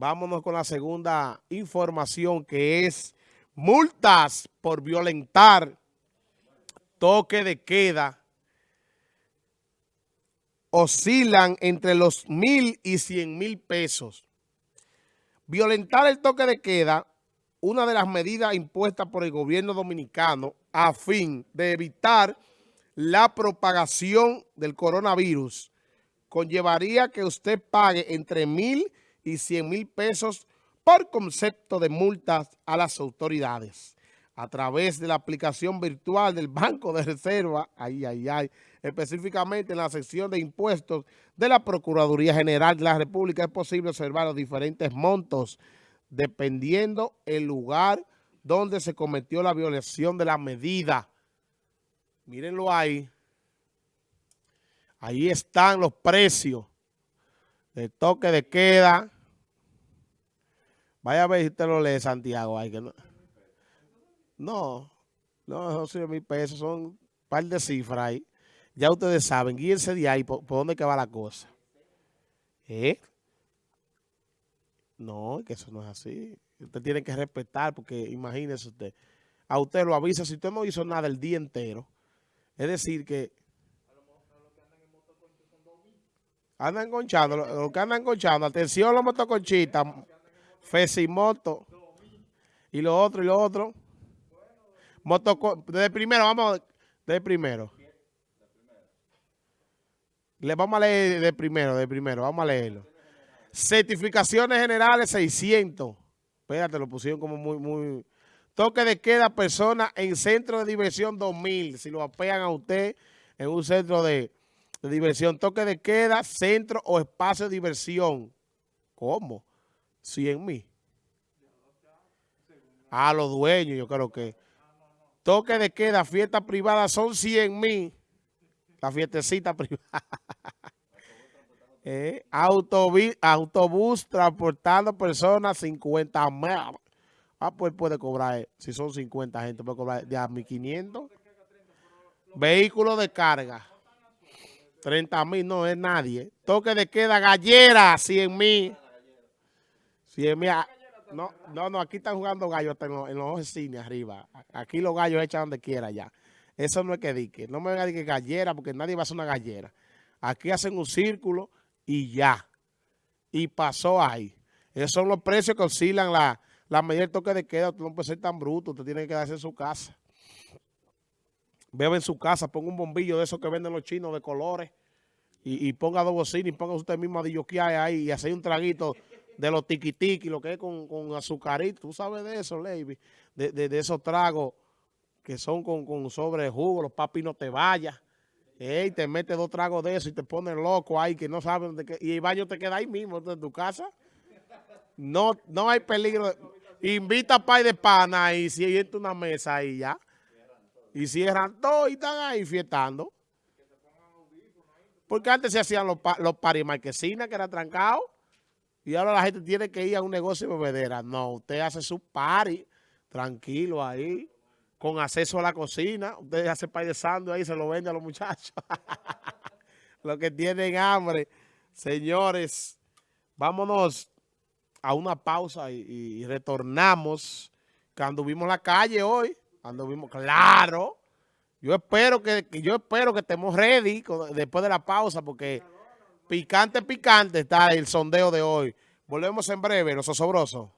vámonos con la segunda información que es multas por violentar toque de queda oscilan entre los mil y cien mil pesos. Violentar el toque de queda, una de las medidas impuestas por el gobierno dominicano a fin de evitar la propagación del coronavirus, conllevaría que usted pague entre mil y cien mil pesos por concepto de multas a las autoridades a través de la aplicación virtual del Banco de Reserva, ay, ay, ay, específicamente en la sección de impuestos de la Procuraduría General de la República, es posible observar los diferentes montos dependiendo el lugar donde se cometió la violación de la medida. Mírenlo ahí. Ahí están los precios de toque de queda. Vaya a ver si usted lo lee, Santiago. Ay, que no. No, no, son mil pesos, son un par de cifras ahí. Ya ustedes saben, guíense de ahí, por, dónde que va la cosa. ¿Eh? No, que eso no es así. Usted tiene que respetar, porque imagínese usted, a usted lo avisa, si usted no hizo nada el día entero, es decir que... Andan conchando, lo, que andan conchando, atención los motoconchitas, Fesimoto, y lo otro, y lo otro. Motoco desde primero, vamos, de primero. Le vamos a leer de primero, de primero, vamos a leerlo. Certificaciones generales 600. Espérate, lo pusieron como muy, muy... Toque de queda persona en centro de diversión 2000. Si lo apean a usted en un centro de, de diversión. Toque de queda, centro o espacio de diversión. ¿Cómo? 100 mil. A los dueños, yo creo que... Toque de queda, fiesta privada son 100 mil. La fiestecita privada. eh, autobús, transportando personas 50 mil. Ah, pues puede cobrar, si son 50 gente, puede cobrar de a 1.500. Vehículo de carga. 30 mil, no es nadie. Toque de queda, gallera, 100 mil. 100 mil. No, no, no, aquí están jugando gallos hasta en los, cines arriba. Aquí los gallos echan donde quiera ya. Eso no es que dique. No me venga a decir gallera porque nadie va a hacer una gallera. Aquí hacen un círculo y ya. Y pasó ahí. Esos son los precios que oscilan la, la medida toque de queda. Usted no puede ser tan bruto. Usted tiene que quedarse en su casa. Bebe en su casa. Ponga un bombillo de esos que venden los chinos de colores. Y, ponga dos bocinas y ponga usted mismo a hay ahí y hacer un traguito de los tiquitiqui, lo que es con, con azucarito. Tú sabes de eso, Lady. De, de, esos tragos que son con, con sobre jugo, los papi no te vayas. Ey, te mete dos tragos de eso y te pones loco ahí que no sabes de qué. Y el baño te queda ahí mismo, en tu casa. No, no hay peligro. Invita a pay de pana y siente una mesa ahí ya. Y cierran todo y están ahí fiestando. Porque antes se hacían los, los parimarquesinas que eran trancados. Y ahora la gente tiene que ir a un negocio de bebedera. No, usted hace su party tranquilo ahí, con acceso a la cocina. Usted hace pay de sándwich ahí se lo vende a los muchachos. los que tienen hambre. Señores, vámonos a una pausa y, retornamos. Cuando vimos la calle hoy, cuando vimos, claro, yo espero que, yo espero que estemos ready después de la pausa porque Picante, picante está el sondeo de hoy. Volvemos en breve, los osobrosos.